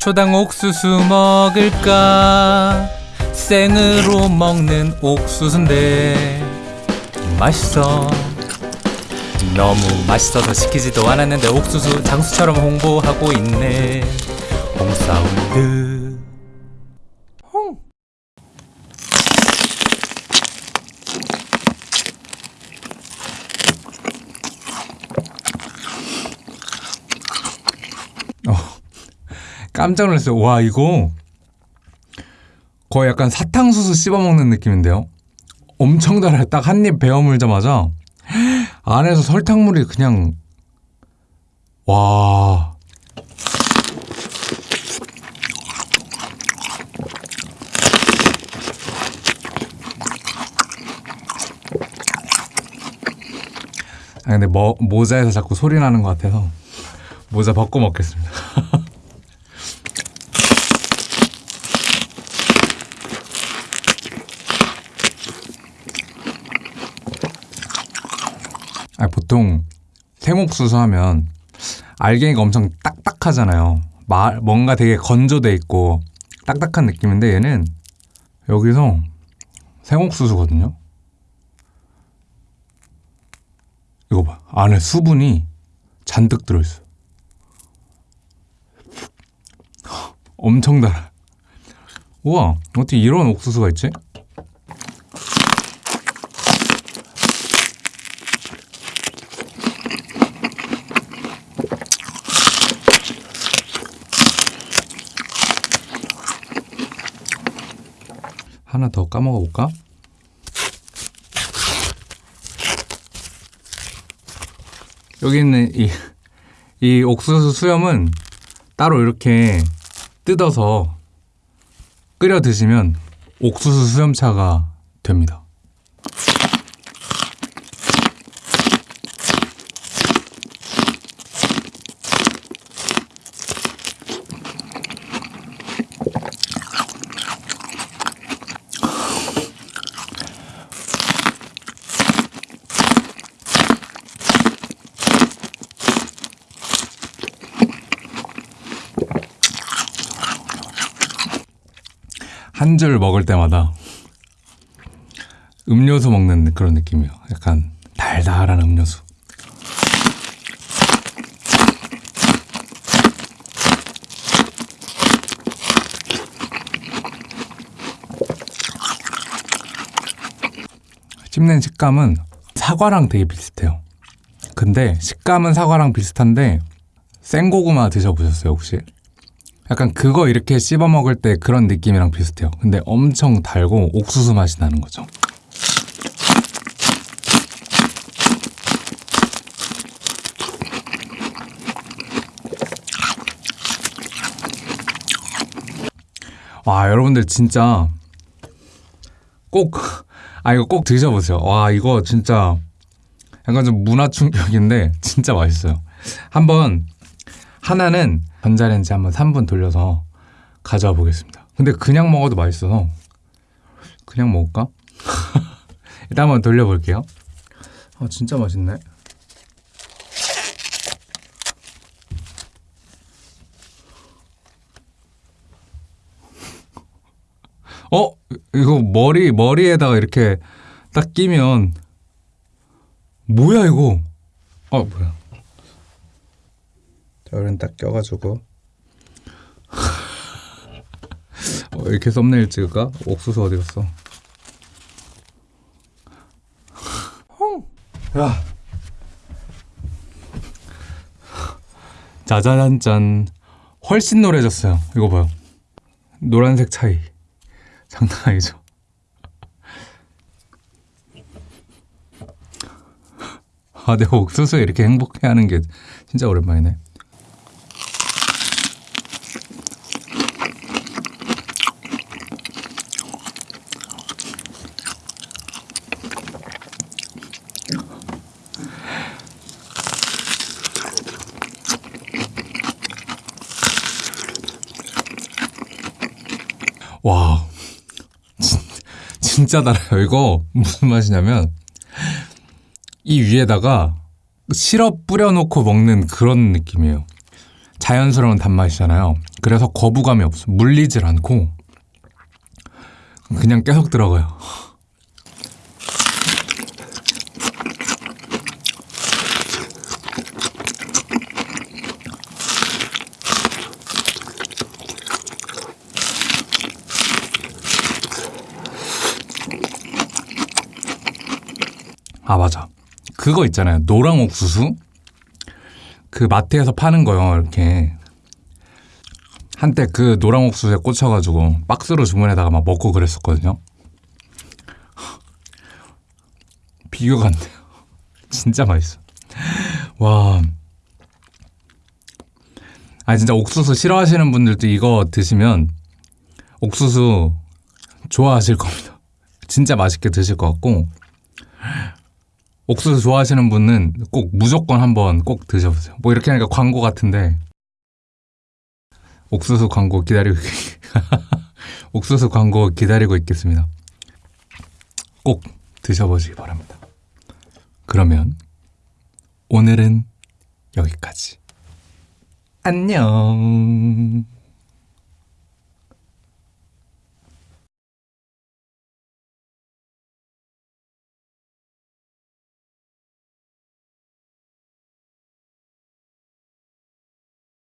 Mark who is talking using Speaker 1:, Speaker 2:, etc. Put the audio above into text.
Speaker 1: 초당 옥수수 먹을까? 생으로 먹는 옥수수인데 맛있어. 너무 맛있어서 시키지도 않았는데 옥수수 장수처럼 홍보하고 있네. 홍사운드 깜짝 놀랐어요. 와 이거 거의 약간 사탕수수 씹어먹는 느낌인데요. 엄청 달아요. 딱 한 입 베어 물자마자 안에서 설탕물이 그냥 와 아 근데 뭐, 모자에서 자꾸 소리 나는 것 같아서 모자 벗고 먹겠습니다. 아, 보통 생옥수수 하면 알갱이가 엄청 딱딱하잖아요. 마, 뭔가 되게 건조돼 있고 딱딱한 느낌인데 얘는 여기서 생옥수수거든요. 이거 봐. 안에 수분이 잔뜩 들어있어. 엄청 달아. 우와, 어떻게 이런 옥수수가 있지? 하나 더 까먹어 볼까? 여기 있는 이, 이 옥수수 수염은 따로 이렇게 뜯어서 끓여 드시면 옥수수 수염차가 됩니다. 한 줄 먹을 때마다 음료수 먹는 그런 느낌이에요. 약간 달달한 음료수. 씹는 식감은 사과랑 되게 비슷해요. 근데 식감은 사과랑 비슷한데 생고구마 드셔보셨어요 혹시? 약간 그거 이렇게 씹어 먹을 때 그런 느낌이랑 비슷해요. 근데 엄청 달고 옥수수 맛이 나는 거죠. 와 여러분들 진짜 꼭 아 이거 꼭 드셔보세요. 와 이거 진짜 약간 좀 문화 충격인데 진짜 맛있어요. 한번 하나는 전자레인지 한번 3분 돌려서 가져와 보겠습니다. 근데 그냥 먹어도 맛있어서 그냥 먹을까? 일단 한번 돌려볼게요. 아 진짜 맛있네. 어 이거 머리 머리에다가 이렇게 딱 끼면 뭐야 이거? 아 뭐야? 자, 이런 딱 껴가지고. 어, 이렇게 썸네일 찍을까? 옥수수 어디 갔어? 야! 짜자잔짠. 훨씬 노래졌어요. 이거 봐요. 노란색 차이. 장난 아니죠? 아 내가 옥수수에 이렇게 행복해하는 게 진짜 오랜만이네 와 진, 진짜 달아요 이거 무슨 맛이냐면 이 위에다가 시럽 뿌려놓고 먹는 그런 느낌이에요 자연스러운 단맛이잖아요. 그래서 거부감이 없어. 물리질 않고 그냥 계속 들어가요. 아 맞아. 그거 있잖아요. 노랑 옥수수. 그 마트에서 파는 거요. 이렇게 한때 그 노랑 옥수수에 꽂혀가지고 박스로 주문해다가 막 먹고 그랬었거든요. 비교가 안 돼요. 진짜 맛있어. 와. 아 진짜 옥수수 싫어하시는 분들도 이거 드시면 옥수수 좋아하실 겁니다. 진짜 맛있게 드실 것 같고 옥수수 좋아하시는 분은 꼭 무조건 한번 꼭 드셔보세요. 뭐 이렇게 하니까 광고 같은데 옥수수 광고 기다리고 옥수수 광고 기다리고 있겠습니다. 꼭 드셔보시기 바랍니다. 그러면 오늘은 여기까지. 안녕.